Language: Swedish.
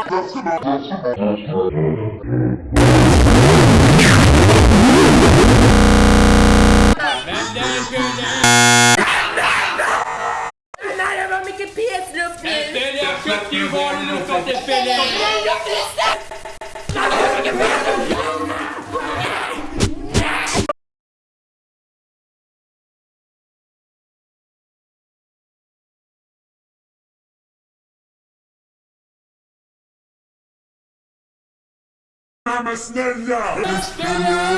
Vänner, vänner! Nej, det mycket nu! Ställ jag sköt i valen och fått! Nej, jag Mama Snella!